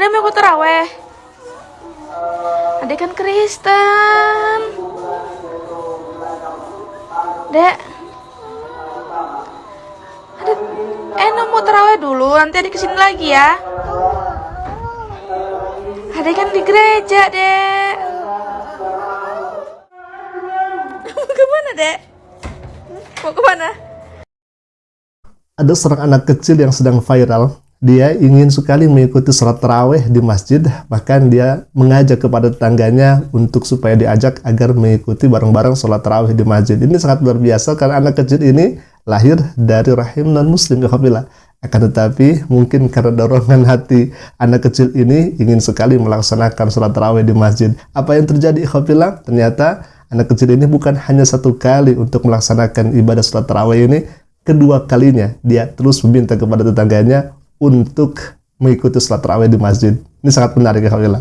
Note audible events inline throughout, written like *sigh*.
Ada yang mau ikut terawih? Adek kan Kristen. Dek. Ada eh mau terawih dulu, nanti adik ke sini lagi ya. Adek kan di gereja, Dek. Ke mana, Dek? Mau ke mana? Ada seorang anak kecil yang sedang viral. Dia ingin sekali mengikuti sholat taraweh di masjid, bahkan dia mengajak kepada tetangganya untuk supaya diajak agar mengikuti bareng-bareng sholat taraweh di masjid. Ini sangat luar biasa karena anak kecil ini lahir dari rahim non-muslim, ya akan tetapi mungkin karena dorongan hati anak kecil ini ingin sekali melaksanakan sholat taraweh di masjid. Apa yang terjadi ikhwafillah? Ternyata anak kecil ini bukan hanya satu kali untuk melaksanakan ibadah sholat taraweh ini, kedua kalinya dia terus meminta kepada tetangganya untuk mengikuti sholat tarawih di masjid. Ini sangat menarik ya Khawila.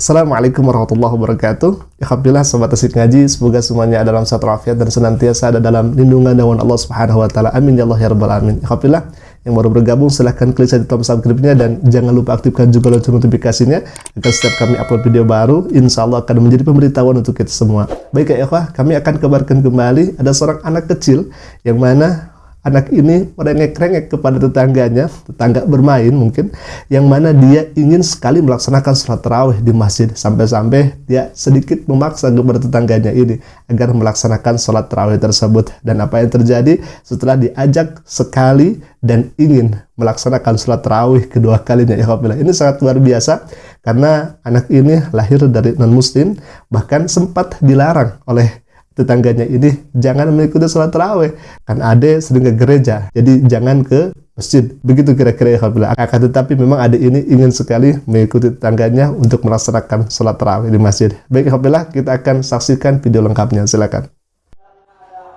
Assalamualaikum warahmatullahi wabarakatuh. Alhamdulillah sobat asik ngaji, semoga semuanya dalam satu afiat dan senantiasa ada dalam lindungan nawan Allah Subhanahu wa taala. Amin ya Allah ya rabbal alamin. Alhamdulillah yang baru bergabung silahkan klik saja tombol subscribe-nya dan jangan lupa aktifkan juga lonceng notifikasinya agar setiap kami upload video baru insya Allah akan menjadi pemberitahuan untuk kita semua. Baik ya ikhwah, kami akan kabarkan kembali ada seorang anak kecil yang mana anak ini merengek-rengek kepada tetangganya, tetangga bermain mungkin, yang mana dia ingin sekali melaksanakan sholat tarawih di masjid, sampai-sampai dia sedikit memaksa kepada tetangganya ini agar melaksanakan sholat tarawih tersebut. Dan apa yang terjadi? Setelah diajak sekali dan ingin melaksanakan sholat tarawih kedua kalinya, ya ini sangat luar biasa karena anak ini lahir dari non-muslim, bahkan sempat dilarang oleh tetangganya ini jangan mengikuti sholat taraweh kan ade sering ke gereja. Jadi jangan ke masjid. Begitu kira-kira ya akan tetapi memang ade ini ingin sekali mengikuti tetangganya untuk melaksanakan sholat taraweh di masjid. Baik Alhamdulillah kita akan saksikan video lengkapnya. Silakan.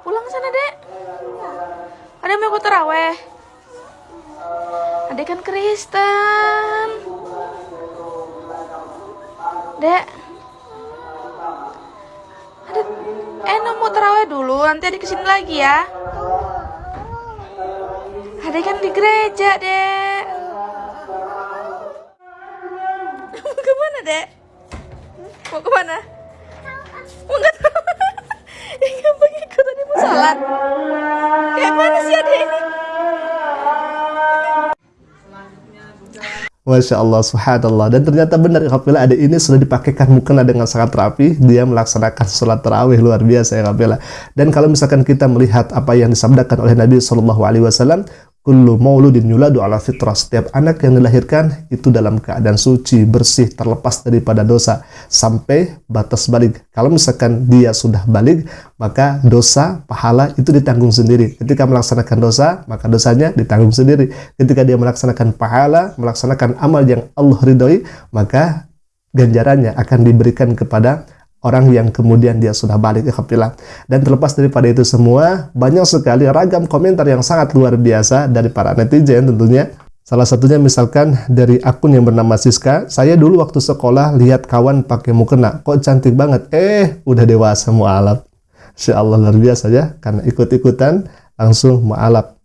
Pulang sana dek. Ada mau ikut taraweh? Adek kan Kristen. Dek Eh, no, mau terawih dulu, nanti adik ke sini lagi ya. Adik kan di gereja, dek. Mau ke mana, dek? Mau ke mana? Mau nggak tahu. Ya nggak ikut tadi mau sholat. Kayak mana sih adik ini? Masya Allah, subhanallah. Dan ternyata benar, Alhamdulillah ada ini sudah dipakaikan mukena dengan sangat rapi. Dia melaksanakan sholat tarawih luar biasa ya Alhamdulillah. Dan kalau misalkan kita melihat apa yang disabdakan oleh Nabi Shallallahu Alaihi Wasallam, Kullu mauludin yuladu ala fitrah. Setiap anak yang dilahirkan itu dalam keadaan suci, bersih, terlepas daripada dosa. Sampai batas balik. Kalau misalkan dia sudah balik, maka dosa, pahala itu ditanggung sendiri. Ketika melaksanakan dosa, maka dosanya ditanggung sendiri. Ketika dia melaksanakan pahala, melaksanakan amal yang Allah ridhoi, maka ganjarannya akan diberikan kepada orang yang kemudian dia sudah balik ikhtilaf. Dan terlepas daripada itu semua, banyak sekali ragam komentar yang sangat luar biasa dari para netizen tentunya. Salah satunya misalkan dari akun yang bernama Siska, saya dulu waktu sekolah lihat kawan pakai mukena, kok cantik banget, eh udah dewasa mu'alaf. Insya Allah luar biasa ya, karena ikut-ikutan langsung mu'alaf.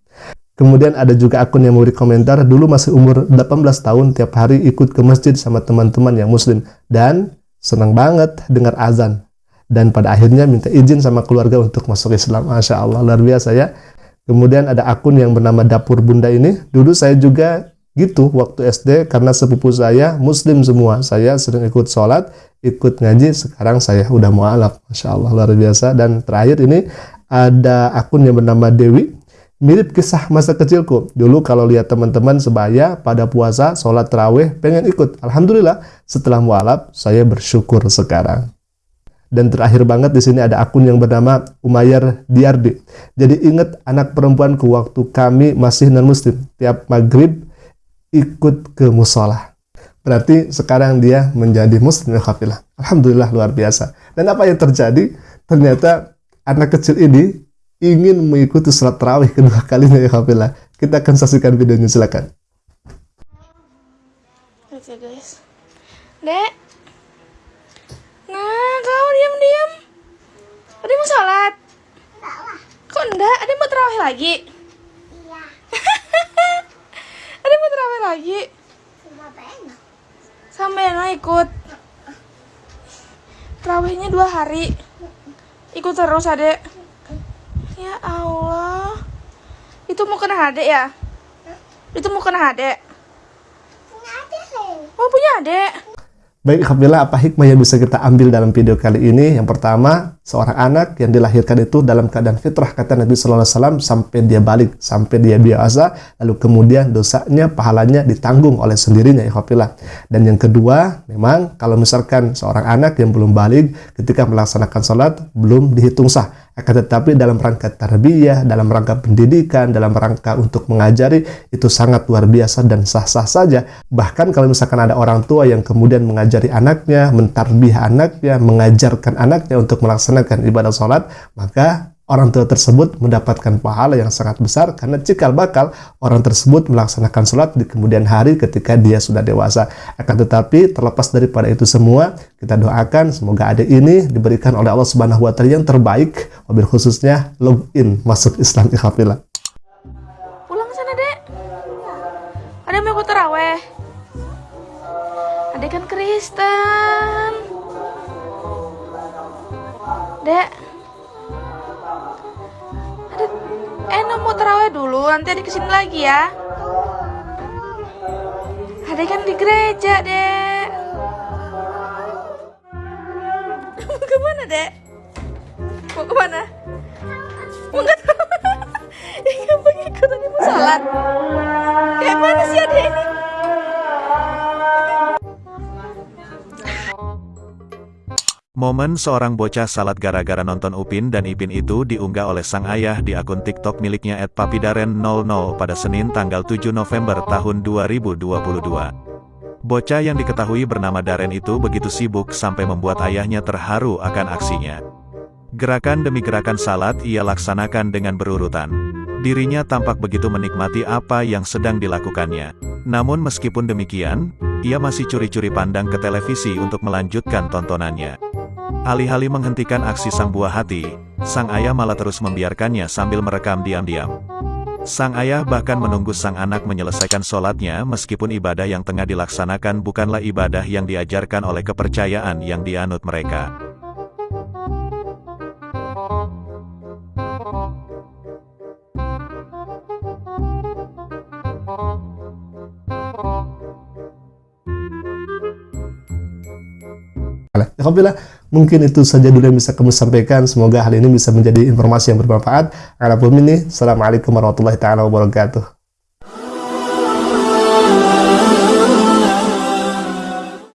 Kemudian ada juga akun yang memberi komentar, dulu masih umur 18 tahun, tiap hari ikut ke masjid sama teman-teman yang muslim. Dan senang banget dengar azan. Dan pada akhirnya minta izin sama keluarga untuk masuk Islam. Masya Allah luar biasa ya. Kemudian ada akun yang bernama Dapur Bunda ini. Dulu saya juga gitu waktu SD karena sepupu saya muslim semua. Saya sering ikut sholat ikut ngaji sekarang saya udah mualaf. Masya Allah luar biasa. Dan terakhir ini ada akun yang bernama Dewi Mirip kisah masa kecilku. Dulu kalau lihat teman-teman sebaya pada puasa, sholat terawih, pengen ikut. Alhamdulillah, setelah mualaf, saya bersyukur sekarang. Dan terakhir banget di sini ada akun yang bernama Umayyar Diardi. Jadi ingat anak perempuanku waktu kami masih non-muslim. Tiap maghrib ikut ke musola. Berarti sekarang dia menjadi muslim ya Alhamdulillah luar biasa. Dan apa yang terjadi? Ternyata anak kecil ini ingin mengikuti sholat terawih kedua *laughs* kalinya ya Kafila. Kita akan saksikan videonya silakan. Oke guys. Dek. Nah, kau diam-diam. Ada mau sholat? Kok enggak? Ada mau terawih lagi? Iya. *laughs* lagi? Sama Bena. Sama Ena ikut. Terawihnya dua hari. Ikut terus adek. Ya Allah. Itu mau kena adek ya? Itu mau kena adek. Punya Leng. Oh punya adek. Baik, Alhamdulillah apa hikmah yang bisa kita ambil dalam video kali ini? Yang pertama, seorang anak yang dilahirkan itu dalam keadaan fitrah kata Nabi Sallallahu Alaihi sampai dia balik, sampai dia biasa, lalu kemudian dosanya, pahalanya ditanggung oleh sendirinya, ya Alhamdulillah. Dan yang kedua, memang kalau misalkan seorang anak yang belum balik ketika melaksanakan sholat belum dihitung sah. Akan tetapi dalam rangka tarbiyah, dalam rangka pendidikan, dalam rangka untuk mengajari, itu sangat luar biasa dan sah-sah saja. Bahkan kalau misalkan ada orang tua yang kemudian mengajari anaknya, mentarbiyah anaknya, mengajarkan anaknya untuk melaksanakan ibadah sholat, maka orang tua tersebut mendapatkan pahala yang sangat besar karena cikal bakal orang tersebut melaksanakan sholat di kemudian hari ketika dia sudah dewasa. Akan tetapi terlepas daripada itu semua, kita doakan semoga adik ini diberikan oleh Allah Subhanahu wa taala yang terbaik, mobil khususnya login masuk Islam ikhafillah. Pulang sana dek. Ada mau ikut. Adek kan Kristen. Dek. Adek, Ena mau terawih dulu, nanti adek ke sini lagi ya. Adek kan di gereja, dek. Mau ke mana, dek? Mau ke mana? Mau nggak tahu. Gampang ikut aja mau sholat. Kayak mana sih adek ini? Momen seorang bocah salat gara-gara nonton Upin dan Ipin itu diunggah oleh sang ayah di akun TikTok miliknya @papidaren00 pada Senin tanggal 7 November tahun 2022. Bocah yang diketahui bernama Daren itu begitu sibuk sampai membuat ayahnya terharu akan aksinya. Gerakan demi gerakan salat ia laksanakan dengan berurutan. Dirinya tampak begitu menikmati apa yang sedang dilakukannya. Namun meskipun demikian, ia masih curi-curi pandang ke televisi untuk melanjutkan tontonannya. Alih-alih menghentikan aksi sang buah hati, sang ayah malah terus membiarkannya sambil merekam diam-diam. Sang ayah bahkan menunggu sang anak menyelesaikan sholatnya meskipun ibadah yang tengah dilaksanakan bukanlah ibadah yang diajarkan oleh kepercayaan yang dianut mereka. Alhamdulillah, mungkin itu saja dulu yang bisa kami sampaikan. Semoga hal ini bisa menjadi informasi yang bermanfaat. Assalamualaikum warahmatullahi taala wabarakatuh.